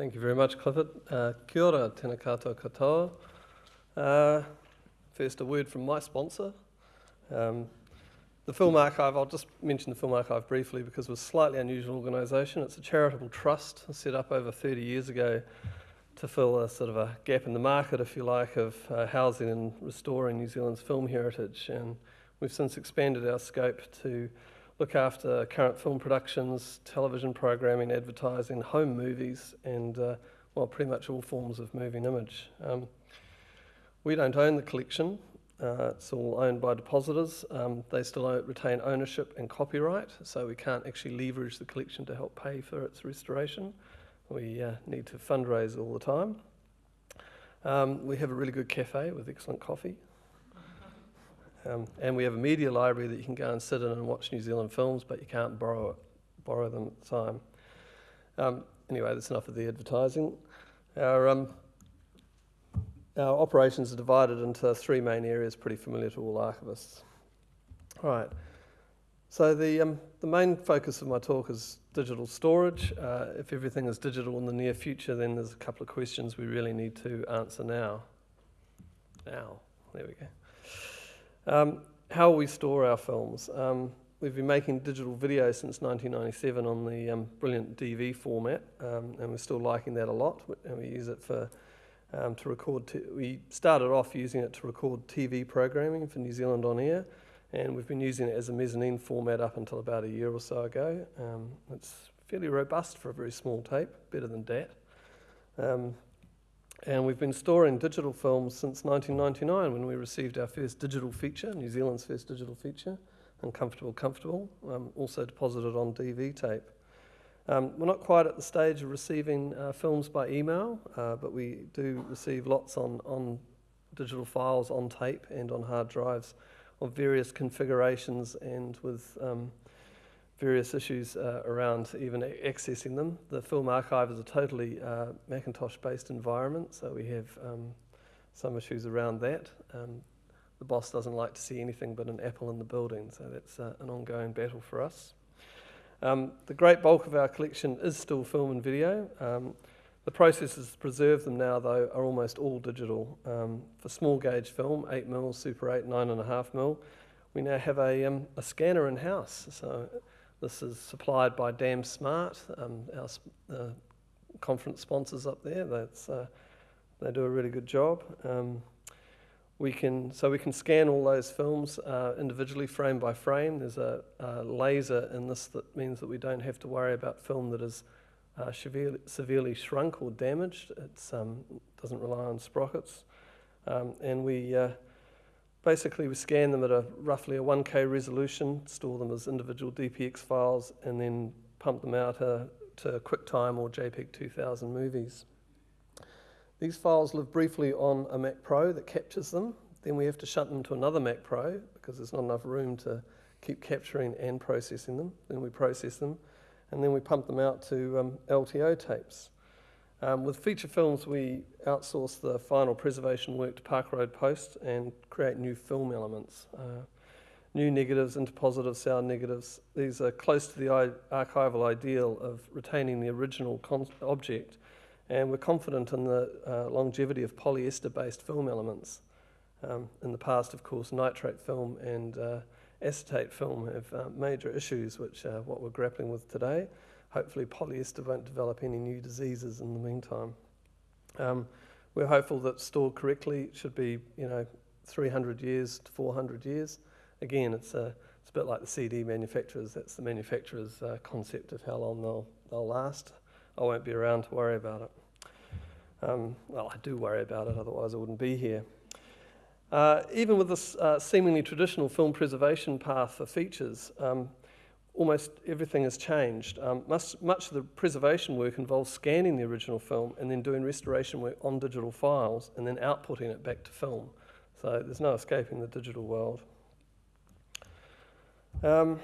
Thank you very much, Clifford. Uh, kia ora, tēnā koutou katoa. Uh, first, a word from my sponsor. Um, the Film Archive, I'll just mention the Film Archive briefly because it was a slightly unusual organisation. It's a charitable trust set up over 30 years ago to fill a sort of a gap in the market, if you like, of uh, housing and restoring New Zealand's film heritage. And we've since expanded our scope to look after current film productions, television programming, advertising, home movies, and uh, well, pretty much all forms of moving image. Um, we don't own the collection. Uh, it's all owned by depositors. Um, they still retain ownership and copyright, so we can't actually leverage the collection to help pay for its restoration. We uh, need to fundraise all the time. Um, we have a really good cafe with excellent coffee. Um, and we have a media library that you can go and sit in and watch New Zealand films, but you can't borrow, it, borrow them at the time. Um, anyway, that's enough of the advertising. Our, um, our operations are divided into three main areas, pretty familiar to all archivists. All right. So the, um, the main focus of my talk is digital storage. Uh, if everything is digital in the near future, then there's a couple of questions we really need to answer now. Now, there we go. Um, how we store our films. Um, we've been making digital video since 1997 on the um, brilliant DV format, um, and we're still liking that a lot. And we use it for um, to record. we started off using it to record TV programming for New Zealand on air, and we've been using it as a mezzanine format up until about a year or so ago. Um, it's fairly robust for a very small tape, better than DAT. And we've been storing digital films since 1999 when we received our first digital feature, New Zealand's first digital feature, Uncomfortable Comfortable, um, also deposited on DV tape. Um, we're not quite at the stage of receiving uh, films by email, uh, but we do receive lots on, on digital files on tape and on hard drives of various configurations and with um, various issues uh, around even accessing them. The Film Archive is a totally uh, Macintosh-based environment, so we have um, some issues around that. Um, the boss doesn't like to see anything but an apple in the building, so that's uh, an ongoing battle for us. Um, the great bulk of our collection is still film and video. Um, the processes to preserve them now, though, are almost all digital. Um, for small gauge film, 8mm, Super 8, 9.5mm, we now have a, um, a scanner in house. So this is supplied by DAMsmart, um, our uh, conference sponsors up there. That's, uh, they do a really good job. Um, we can, so we can scan all those films uh, individually, frame by frame. There's a, a, laser in this that means that we don't have to worry about film that is uh, severely, severely, shrunk or damaged. It um, doesn't rely on sprockets. Um, and we uh, Basically, we scan them at a roughly a 1K resolution, store them as individual DPX files, and then pump them out uh, to QuickTime or JPEG 2000 movies. These files live briefly on a Mac Pro that captures them. Then we have to shunt them to another Mac Pro because there's not enough room to keep capturing and processing them. Then we process them, and then we pump them out to um, LTO tapes. Um, with feature films, we outsource the final preservation work to Park Road Post and create new film elements. Uh, new negatives, interpositive sound negatives. These are close to the archival ideal of retaining the original object, and we're confident in the uh, longevity of polyester-based film elements. Um, in the past, of course, nitrate film and uh, acetate film have uh, major issues, which are what we're grappling with today hopefully polyester won't develop any new diseases in the meantime. Um, we're hopeful that stored correctly should be, you know, 300 years to 400 years. Again, it's a, it's a bit like the CD manufacturers. That's the manufacturer's uh, concept of how long they'll, they'll last. I won't be around to worry about it. Um, well, I do worry about it, otherwise I wouldn't be here. Uh, even with this uh, seemingly traditional film preservation path for features, um, almost everything has changed. Um, much, much of the preservation work involves scanning the original film and then doing restoration work on digital files and then outputting it back to film. So there's no escaping the digital world. Um,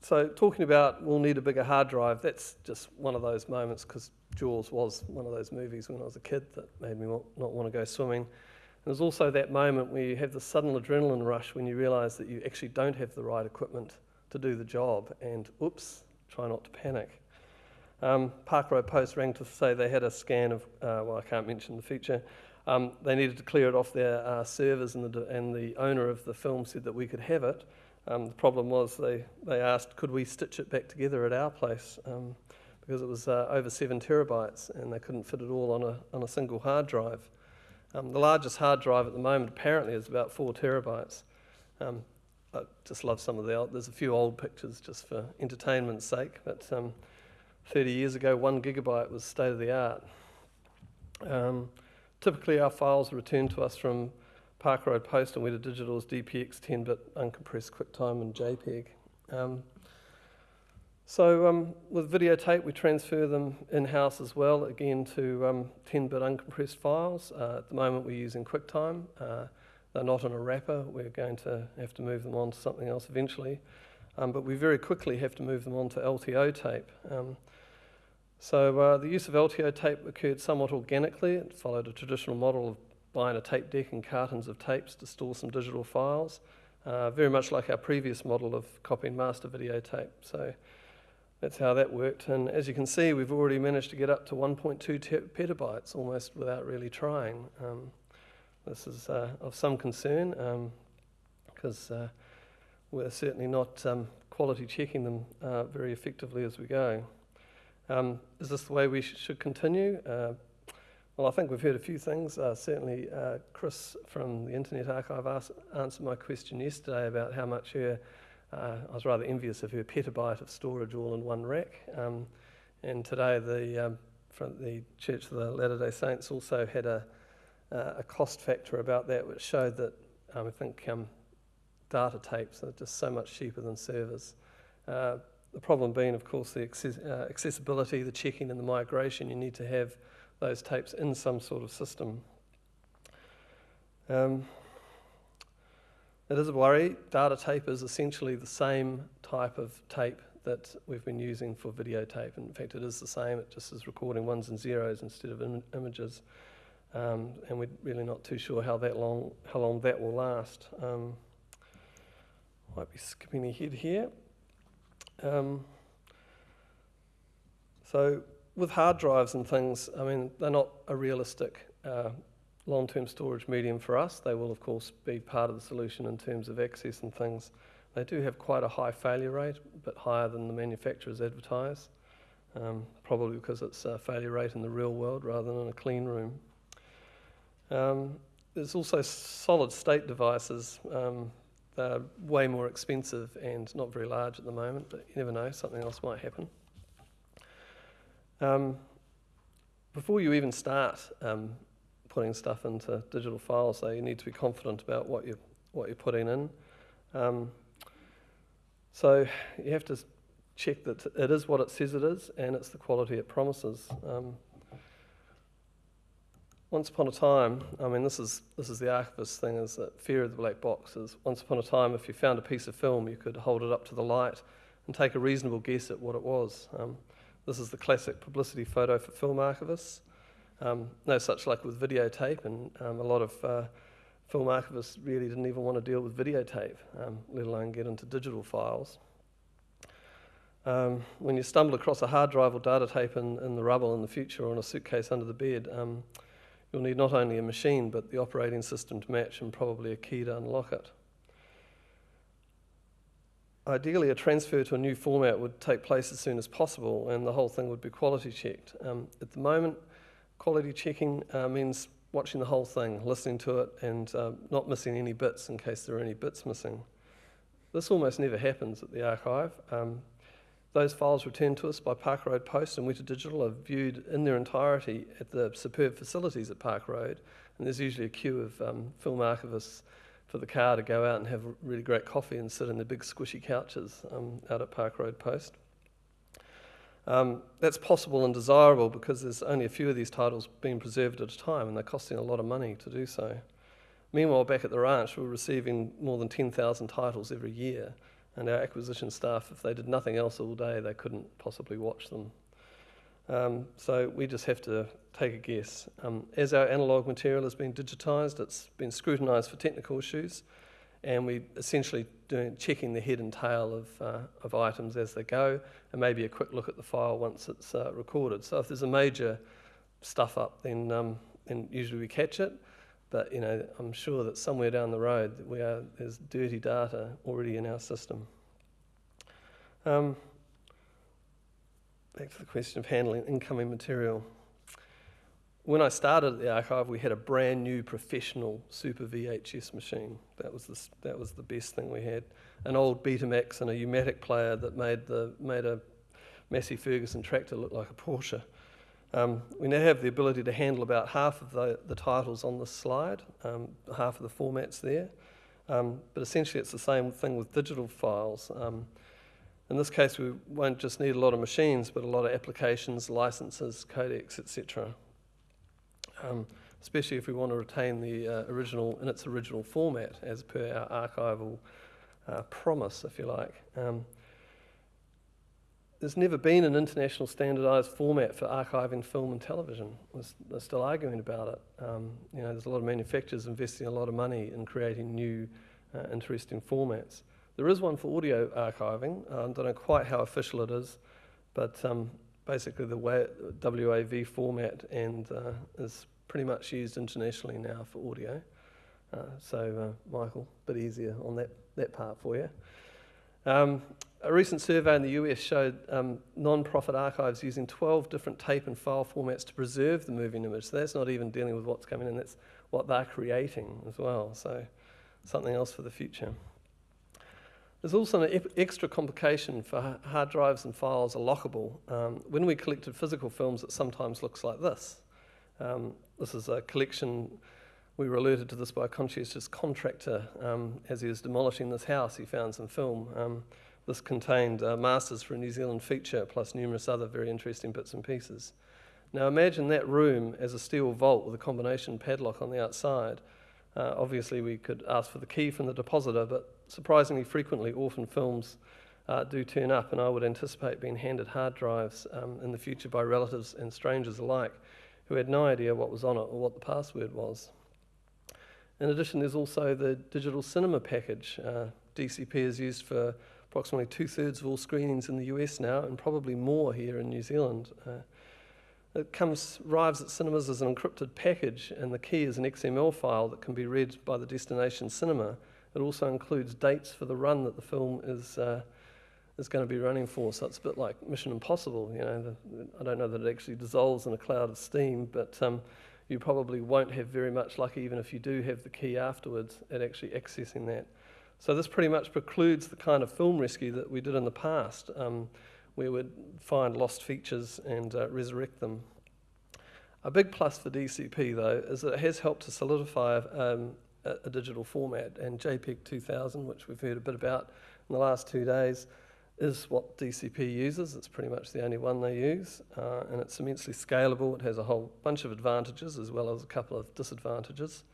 so talking about we'll need a bigger hard drive, that's just one of those moments because Jaws was one of those movies when I was a kid that made me not want to go swimming. there's also that moment where you have the sudden adrenaline rush when you realise that you actually don't have the right equipment to do the job and oops, try not to panic. Um, Park Road Post rang to say they had a scan of, uh, well, I can't mention the feature. Um, they needed to clear it off their uh, servers, and the, and the owner of the film said that we could have it. Um, the problem was they, they asked, could we stitch it back together at our place? Um, because it was uh, over seven terabytes and they couldn't fit it all on a, on a single hard drive. Um, the largest hard drive at the moment apparently is about four terabytes. Um, I just love some of the, old, there's a few old pictures just for entertainment's sake, but um, 30 years ago, one gigabyte was state of the art. Um, typically, our files are returned to us from Park Road Post and Weta Digital as DPX 10-bit uncompressed QuickTime and JPEG. Um, so um, with videotape, we transfer them in-house as well, again to 10-bit um, uncompressed files. Uh, at the moment, we're using QuickTime. Uh, they're not in a wrapper. We're going to have to move them on to something else eventually. Um, but we very quickly have to move them on to LTO tape. Um, so uh, the use of LTO tape occurred somewhat organically. It followed a traditional model of buying a tape deck and cartons of tapes to store some digital files, uh, very much like our previous model of copying master videotape. So that's how that worked. And as you can see, we've already managed to get up to 1.2 petabytes almost without really trying. Um, this is uh, of some concern because um, uh, we're certainly not um, quality checking them uh, very effectively as we go. Um, is this the way we sh should continue? Uh, well, I think we've heard a few things. Uh, certainly, uh, Chris from the Internet Archive asked, answered my question yesterday about how much her, I was rather envious of her petabyte of storage all in one rack. Um, and today, the, um, the Church of the Latter day Saints also had a uh, a cost factor about that, which showed that um, I think um, data tapes are just so much cheaper than servers. Uh, the problem being, of course, the access uh, accessibility, the checking, and the migration. You need to have those tapes in some sort of system. Um, it is a worry. Data tape is essentially the same type of tape that we've been using for videotape. In fact, it is the same. It just is recording ones and zeros instead of Im images. Um, and we're really not too sure how that long how long that will last. Um, might be skipping ahead here. Um, so with hard drives and things, I mean, they're not a realistic uh, long-term storage medium for us. They will, of course, be part of the solution in terms of access and things. They do have quite a high failure rate, a bit higher than the manufacturers advertise, um, probably because it's a failure rate in the real world rather than in a clean room. Um, there's also solid state devices. Um, they're way more expensive and not very large at the moment, but you never know, something else might happen. Um, before you even start um, putting stuff into digital files, though, you need to be confident about what you're, what you're putting in. Um, so you have to check that it is what it says it is and it's the quality it promises. Um, once upon a time, I mean, this is, this is the archivist thing, is that fear of the black box is once upon a time, if you found a piece of film, you could hold it up to the light and take a reasonable guess at what it was. Um, this is the classic publicity photo for film archivists. Um, no such luck with videotape, and um, a lot of uh, film archivists really didn't even want to deal with videotape, um, let alone get into digital files. Um, when you stumble across a hard drive or data tape in, in the rubble in the future or in a suitcase under the bed, um, You'll need not only a machine, but the operating system to match and probably a key to unlock it. Ideally, a transfer to a new format would take place as soon as possible and the whole thing would be quality checked. Um, at the moment, quality checking uh, means watching the whole thing, listening to it, and uh, not missing any bits in case there are any bits missing. This almost never happens at the archive. Um, those files returned to us by Park Road Post and Weta Digital are viewed in their entirety at the superb facilities at Park Road. And there's usually a queue of um, film archivists for the car to go out and have really great coffee and sit in the big squishy couches um, out at Park Road Post. Um, that's possible and desirable because there's only a few of these titles being preserved at a time and they're costing a lot of money to do so. Meanwhile, back at the ranch, we're receiving more than 10,000 titles every year and our acquisition staff, if they did nothing else all day, they couldn't possibly watch them. Um, so we just have to take a guess. Um, as our analogue material has been digitised, it's been scrutinised for technical issues, and we're essentially doing checking the head and tail of, uh, of items as they go, and maybe a quick look at the file once it's uh, recorded. So if there's a major stuff up, then um, then usually we catch it. But you know, I'm sure that somewhere down the road we are, there's dirty data already in our system. Um, back to the question of handling incoming material. When I started at the archive, we had a brand new professional Super VHS machine. That was the, that was the best thing we had. An old Betamax and a U-matic player that made, the, made a Massey Ferguson tractor look like a Porsche. Um, we now have the ability to handle about half of the, the titles on this slide, um, half of the formats there. Um, but essentially, it's the same thing with digital files. Um, in this case, we won't just need a lot of machines, but a lot of applications, licenses, codecs, etc. Um, especially if we want to retain the uh, original in its original format, as per our archival uh, promise, if you like. Um, there's never been an international standardised format for archiving film and television. They're still arguing about it. Um, you know, there's a lot of manufacturers investing a lot of money in creating new, uh, interesting formats. There is one for audio archiving. I don't know quite how official it is, but um, basically the WAV format and uh, is pretty much used internationally now for audio. Uh, so, uh, Michael, a bit easier on that, that part for you. Um, a recent survey in the US showed um, non-profit archives using 12 different tape and file formats to preserve the moving image. So that's not even dealing with what's coming in, that's what they're creating as well. So something else for the future. There's also an extra complication for hard drives and files are lockable. Um, when we collected physical films, it sometimes looks like this. Um, this is a collection, we were alerted to this by a conscientious contractor. Um, as he was demolishing this house, he found some film. This contained uh, masters for a New Zealand feature, plus numerous other very interesting bits and pieces. Now imagine that room as a steel vault with a combination padlock on the outside. Uh, obviously, we could ask for the key from the depositor, but surprisingly frequently, orphan films uh, do turn up, and I would anticipate being handed hard drives um, in the future by relatives and strangers alike who had no idea what was on it or what the password was. In addition, there's also the digital cinema package. Uh, DCP is used for approximately two thirds of all screenings in the US now, and probably more here in New Zealand. Uh, it comes arrives at cinemas as an encrypted package, and the key is an XML file that can be read by the destination cinema. It also includes dates for the run that the film is uh, is going to be running for. So it's a bit like Mission Impossible. You know, the, I don't know that it actually dissolves in a cloud of steam, but um, you probably won't have very much luck, even if you do have the key afterwards, at actually accessing that. So this pretty much precludes the kind of film rescue that we did in the past, um, where we'd find lost features and uh, resurrect them. A big plus for DCP, though, is that it has helped to solidify um, a, a, digital format, and JPEG 2000, which we've heard a bit about in the last two days, is what DCP uses. It's pretty much the only one they use, uh, and it's immensely scalable. It has a whole bunch of advantages as well as a couple of disadvantages,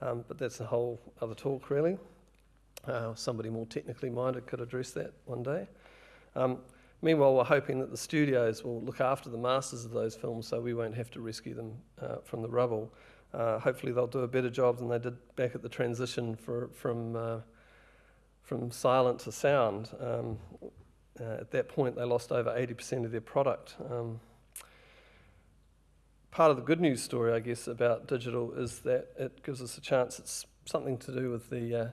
um, but that's a whole other talk, really. Uh, somebody more technically minded could address that one day. Um, meanwhile, we're hoping that the studios will look after the masters of those films so we won't have to rescue them uh, from the rubble. Uh, hopefully, they'll do a better job than they did back at the transition for, from, uh, from silent to sound. Um, uh, at that point, they lost over 80% of their product. Um, part of the good news story, I guess, about digital is that it gives us a chance. It's something to do with the uh,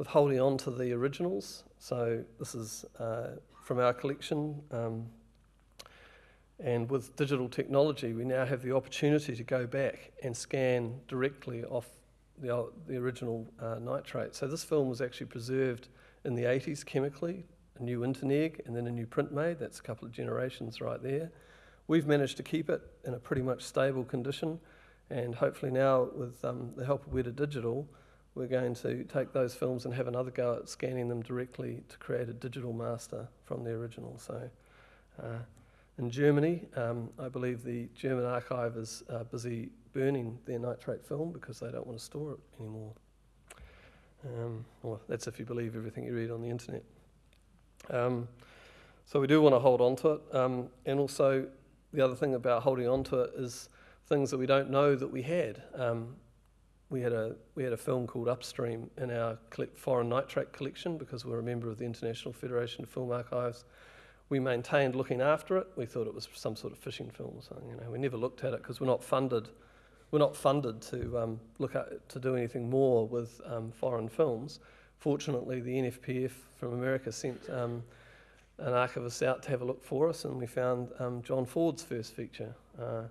with holding on to the originals. So this is uh, from our collection. Um, and with digital technology, we now have the opportunity to go back and scan directly off the, the original uh, nitrate. So this film was actually preserved in the 80s chemically, a new Interneg and then a new print made. That's a couple of generations right there. We've managed to keep it in a pretty much stable condition, and hopefully now, with um, the help of Weta Digital, we're going to take those films and have another go at scanning them directly to create a digital master from the original. So, uh, in Germany, um, I believe the German archive is uh, busy burning their nitrate film because they don't want to store it anymore. Um, well, that's if you believe everything you read on the internet. Um, so we do want to hold on to it. Um, and also, the other thing about holding on to it is things that we don't know that we had. We had a we had a film called Upstream in our foreign nitrate collection because we're a member of the International Federation of Film Archives. We maintained looking after it. We thought it was some sort of fishing film. You know, we never looked at it because we're not funded. We're not funded to um, look at to do anything more with um, foreign films. Fortunately, the NFPF from America sent um, an archivist out to have a look for us, and we found um, John Ford's first feature. Uh,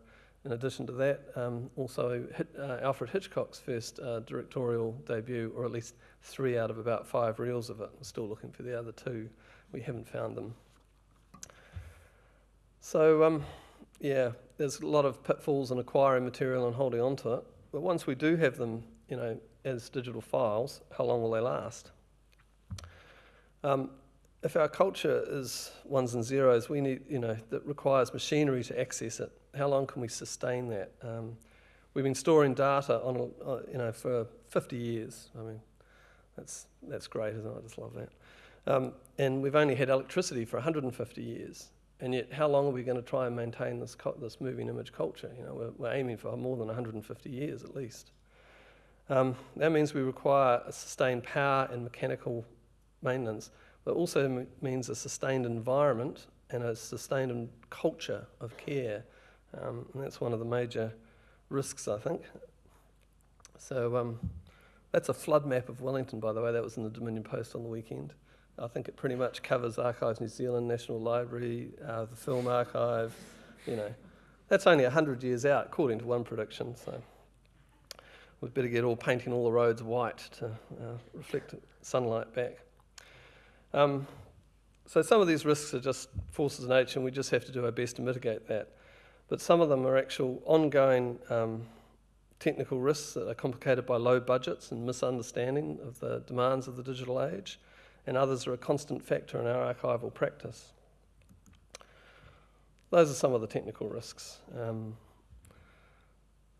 in addition to that, um, also hit, uh, Alfred Hitchcock's first uh, directorial debut, or at least three out of about five reels of it. We're still looking for the other two. We haven't found them. So, um, yeah, there's a lot of pitfalls in acquiring material and holding on to it. But once we do have them, you know, as digital files, how long will they last? Um, if our culture is ones and zeros, we need, you know, that requires machinery to access it. How long can we sustain that? Um, we've been storing data on, a, uh, you know, for 50 years. I mean, that's that's great, isn't it? I just love that. Um, and we've only had electricity for 150 years, and yet how long are we going to try and maintain this this moving image culture? You know, we're, we're aiming for more than 150 years at least. Um, that means we require a sustained power and mechanical maintenance but also means a sustained environment and a sustained culture of care. Um, and that's one of the major risks, I think. So um, that's a flood map of Wellington, by the way. That was in the Dominion Post on the weekend. I think it pretty much covers Archives New Zealand, National Library, uh, the Film Archive, you know. That's only 100 years out, according to one prediction, so we'd better get all painting all the roads white to uh, reflect sunlight back. Um, so some of these risks are just forces of nature, and we just have to do our best to mitigate that. But some of them are actual ongoing um, technical risks that are complicated by low budgets and misunderstanding of the demands of the digital age, and others are a constant factor in our archival practice. Those are some of the technical risks. Um,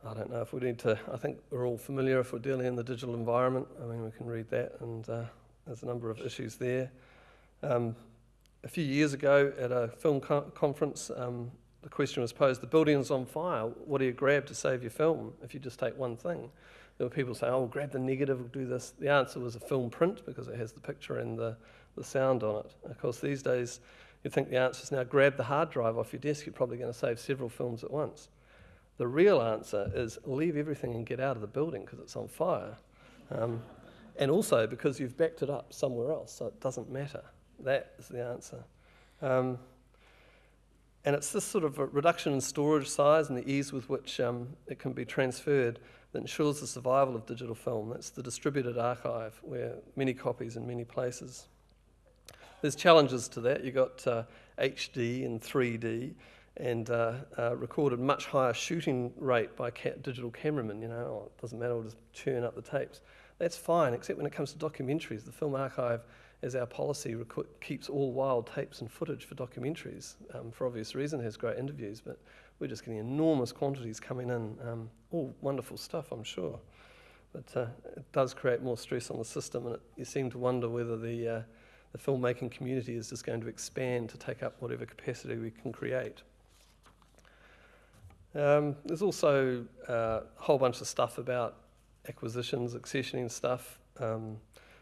I don't know if we need to, I think we're all familiar if we're dealing in the digital environment. I mean, we can read that and uh, there's a number of issues there. Um, a few years ago at a film co conference, um, the question was posed, the building's on fire, what do you grab to save your film if you just take one thing? There were people saying, oh, grab the negative, we'll do this. The answer was a film print because it has the picture and the, the sound on it. Of course, these days, you'd think the answer is now grab the hard drive off your desk, you're probably going to save several films at once. The real answer is leave everything and get out of the building because it's on fire. Um, and also because you've backed it up somewhere else, so it doesn't matter. That is the answer. Um, and it's this sort of reduction in storage size and the ease with which um, it can be transferred that ensures the survival of digital film. That's the distributed archive, where many copies in many places. There's challenges to that. You've got uh, HD and 3D and uh, uh, recorded much higher shooting rate by ca digital cameramen. You know, oh, it doesn't matter, we'll just churn up the tapes. That's fine, except when it comes to documentaries. The Film Archive, as our policy, keeps all wild tapes and footage for documentaries. Um, for obvious reason, has great interviews, but we're just getting enormous quantities coming in. Um, all wonderful stuff, I'm sure. But uh, it does create more stress on the system, and it, you seem to wonder whether the, uh, the filmmaking community is just going to expand to take up whatever capacity we can create. Um, there's also uh, a whole bunch of stuff about acquisitions, accessioning stuff, um,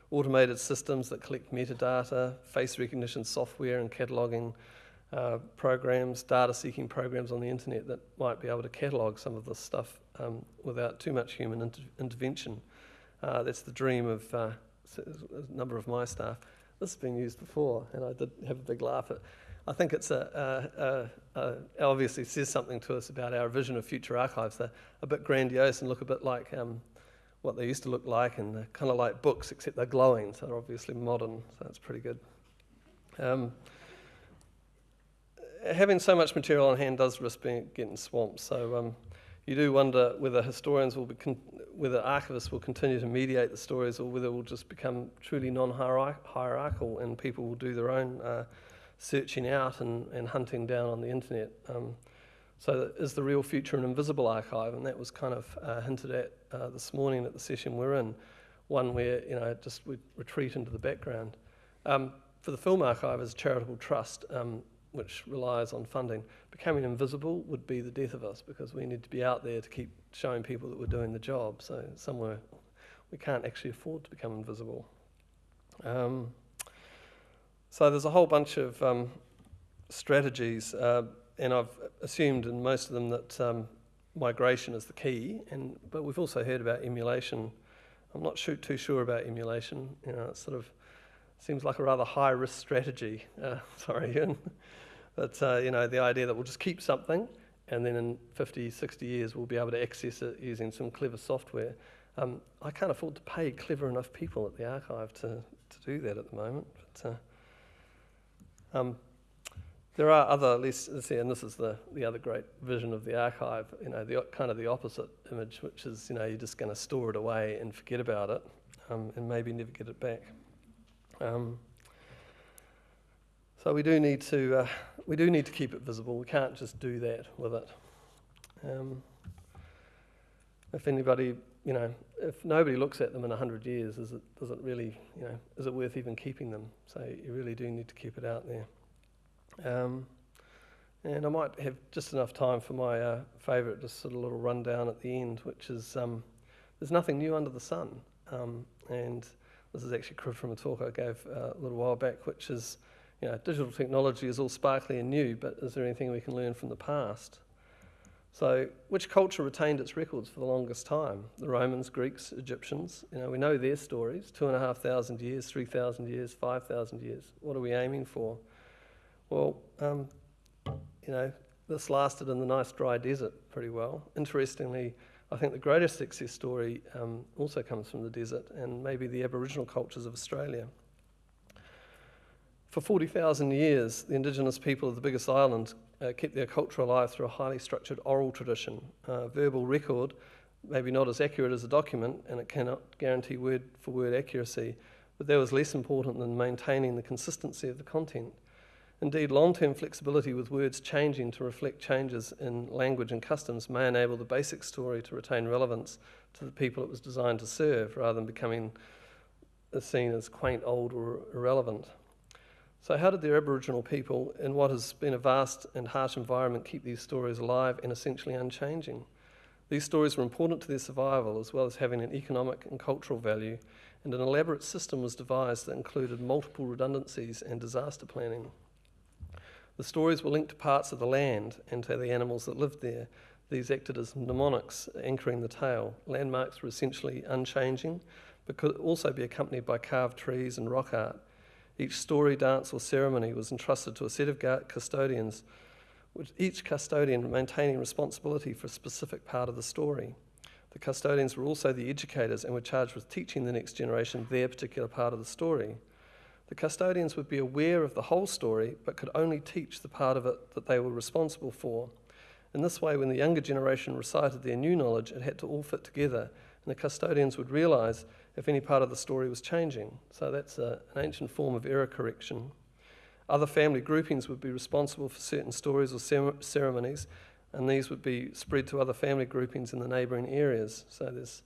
automated systems that collect metadata, face recognition software and cataloging uh, programs, data seeking programs on the internet that might be able to catalog some of this stuff um, without too much human inter intervention. Uh, that's the dream of uh, a number of my staff. This has been used before, and I did have a big laugh at I think it's a, a, a, a, obviously says something to us about our vision of future archives. They're a bit grandiose and look a bit like um, what they used to look like, and they're kind of like books, except they're glowing, so they're obviously modern, so that's pretty good. Um, having so much material on hand does risk being, getting swamped, so um, you do wonder whether historians will be, whether archivists will continue to mediate the stories, or whether it will just become truly non-hierarchical and people will do their own uh, searching out and, and hunting down on the internet. Um, so is the real future an invisible archive? And that was kind of uh, hinted at uh, this morning at the session we're in, one where you know just we retreat into the background. Um, for the Film Archive as a charitable trust, um, which relies on funding, becoming invisible would be the death of us because we need to be out there to keep showing people that we're doing the job. So somewhere we can't actually afford to become invisible. Um, so there's a whole bunch of um, strategies, uh, and I've assumed in most of them that um, migration is the key. And but we've also heard about emulation. I'm not too sure about emulation. You know, it sort of seems like a rather high risk strategy. Uh, sorry, Ian. but uh, you know, the idea that we'll just keep something, and then in 50, 60 years we'll be able to access it using some clever software. Um, I can't afford to pay clever enough people at the archive to, to do that at the moment. But, uh, um, there are other, let's see, and this is the, the other great vision of the archive, you know, the kind of the opposite image, which is, you know, you're just going to store it away and forget about it um, and maybe never get it back. Um, so we do need to, uh, we do need to keep it visible. We can't just do that with it. Um, if anybody, you know, if nobody looks at them in 100 years, is it, does it really, you know, is it worth even keeping them? So you really do need to keep it out there. Um, and I might have just enough time for my uh, favourite, just sort of little rundown at the end, which is um, there's nothing new under the sun. Um, and this is actually cribbed from a talk I gave uh, a little while back, which is, you know, digital technology is all sparkly and new, but is there anything we can learn from the past? So, which culture retained its records for the longest time? The Romans, Greeks, Egyptians. You know, we know their stories: two and a half thousand years, three thousand years, five thousand years. What are we aiming for? Well, um, you know, this lasted in the nice dry desert pretty well. Interestingly, I think the greatest success story um, also comes from the desert and maybe the Aboriginal cultures of Australia. For 40,000 years, the indigenous people of the biggest island uh, kept their culture alive through a highly structured oral tradition. Uh, verbal record, maybe not as accurate as a document, and it cannot guarantee word for word accuracy, but that was less important than maintaining the consistency of the content. Indeed, long-term flexibility with words changing to reflect changes in language and customs may enable the basic story to retain relevance to the people it was designed to serve, rather than becoming seen as quaint, old, or irrelevant. So how did the Aboriginal people, in what has been a vast and harsh environment, keep these stories alive and essentially unchanging? These stories were important to their survival, as well as having an economic and cultural value, and an elaborate system was devised that included multiple redundancies and disaster planning. The stories were linked to parts of the land and to the animals that lived there. These acted as mnemonics anchoring the tale. Landmarks were essentially unchanging, but could also be accompanied by carved trees and rock art. Each story, dance, or ceremony was entrusted to a set of custodians, with each custodian maintaining responsibility for a specific part of the story. The custodians were also the educators and were charged with teaching the next generation their particular part of the story. The custodians would be aware of the whole story, but could only teach the part of it that they were responsible for. In this way, when the younger generation recited their new knowledge, it had to all fit together, and the custodians would realise if any part of the story was changing. So that's a, an ancient form of error correction. Other family groupings would be responsible for certain stories or ceremonies, and these would be spread to other family groupings in the neighbouring areas. So there's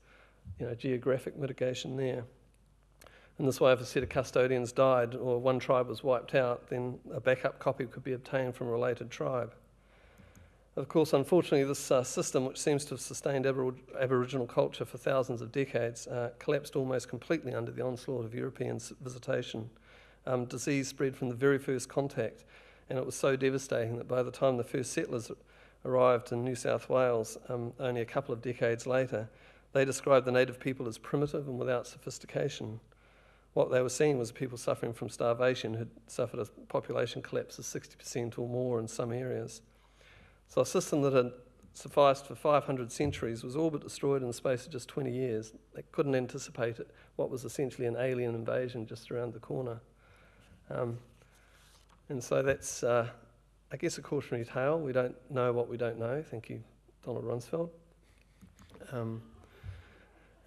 you know, geographic mitigation there. In this way, if a set of custodians died or one tribe was wiped out, then a backup copy could be obtained from a related tribe. Of course, unfortunately, this uh, system, which seems to have sustained Abor- Aboriginal culture for thousands of decades, uh, collapsed almost completely under the onslaught of European visitation. Um, disease spread from the very first contact, and it was so devastating that by the time the first settlers arrived in New South Wales, um, only a couple of decades later, they described the native people as primitive and without sophistication what they were seeing was people suffering from starvation who had suffered a population collapse of 60% or more in some areas. So a system that had sufficed for 500 centuries was all but destroyed in the space of just 20 years. They couldn't anticipate it, what was essentially an alien invasion just around the corner. Um, and so that's, uh, I guess, a cautionary tale. We don't know what we don't know. Thank you, Donald Rumsfeld. Um,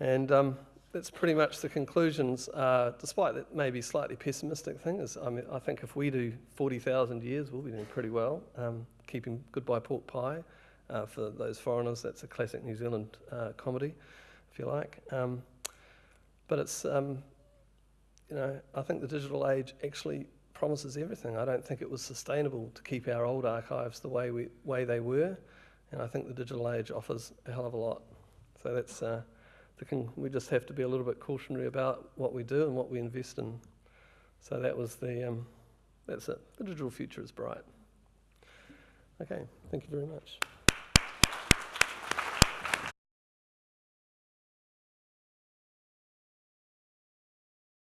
and um, that's pretty much the conclusions, uh, despite that maybe slightly pessimistic thing. Is, I, mean, I think if we do 40,000 years, we'll be doing pretty well, um, keeping goodbye pork pie. Uh, for those foreigners, that's a classic New Zealand uh, comedy, if you like. Um, but it's, um, you know, I think the digital age actually promises everything. I don't think it was sustainable to keep our old archives the way, we, way they were, and I think the digital age offers a hell of a lot. So that's the con- we just have to be a little bit cautionary about what we do and what we invest in. So that was the um, that's it. The digital future is bright. Okay, thank you very much.